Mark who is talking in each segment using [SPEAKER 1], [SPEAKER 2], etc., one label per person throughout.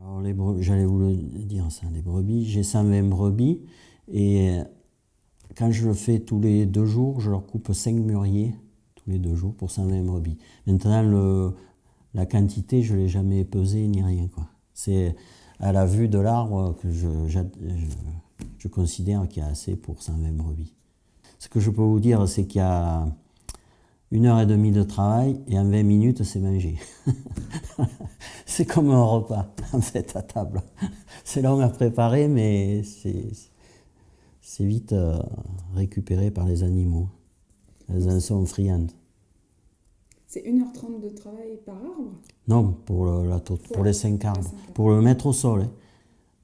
[SPEAKER 1] J'allais vous le dire ça, les brebis. J'ai 120 brebis et quand je le fais tous les deux jours, je leur coupe 5 mûriers tous les deux jours pour 120 brebis. Maintenant, la quantité, je ne l'ai jamais pesée ni rien. C'est à la vue de l'arbre que je, je, considère qu'il y a assez pour 120 brebis. Ce que je peux vous dire, c'est qu'il y a une heure et demie de travail et en 20 minutes, c'est mangé. c'est comme un repas, en fait, à table. C'est long à préparer, mais c'est vite euh, récupéré par les animaux. Elles en sont friandes.
[SPEAKER 2] C'est 1h30 de travail par arbre?
[SPEAKER 1] Non, pour, la, pour, les 5 arbres. Pour le mettre au sol. Hein.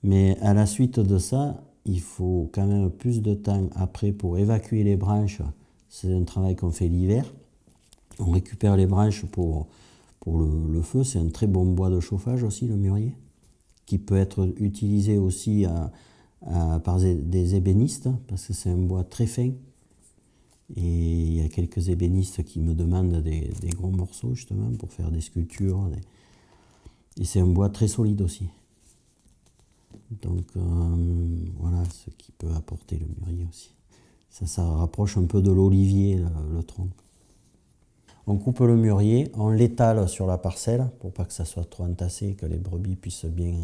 [SPEAKER 1] Mais à la suite de ça, il faut quand même plus de temps après pour évacuer les branches. C'est un travail qu'on fait l'hiver. On récupère les branches pour, pour le, feu. C'est un très bon bois de chauffage aussi, le mûrier, qui peut être utilisé aussi par des ébénistes, parce que c'est un bois très fin. Et il y a quelques ébénistes qui me demandent des, gros morceaux, justement, pour faire des sculptures. Et c'est un bois très solide aussi. Donc euh, voilà ce qui peut apporter le mûrier aussi. Ça, ça rapproche un peu de l'olivier, le tronc. On coupe le mûrier, on l'étale sur la parcelle pour pas que ça soit trop entassé, que les brebis puissent bien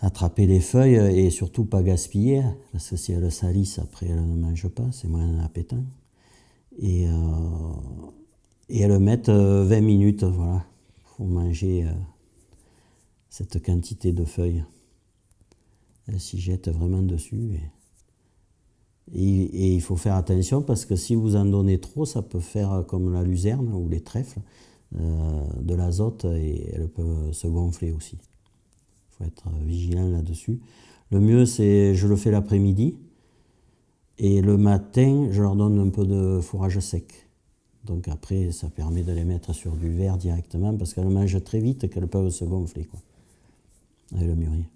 [SPEAKER 1] attraper les feuilles et surtout pas gaspiller, parce que si elles salissent, après elles ne mangent pas, c'est moins appétant. Et, euh, et elles mettent 20 minutes, voilà, pour manger euh, cette quantité de feuilles. Elles s'y jettent vraiment dessus. Et, il faut faire attention parce que si vous en donnez trop, ça peut faire comme la luzerne ou les trèfles, euh, de l'azote et elles peuvent se gonfler aussi. Il faut être vigilant là-dessus. Le mieux, c'est je le fais l'après-midi et le matin, je leur donne un peu de fourrage sec. Donc après, ça permet de les mettre sur du verre directement parce qu'elles mangent très vite qu'elles peuvent se gonfler quoi, avec le mûrier.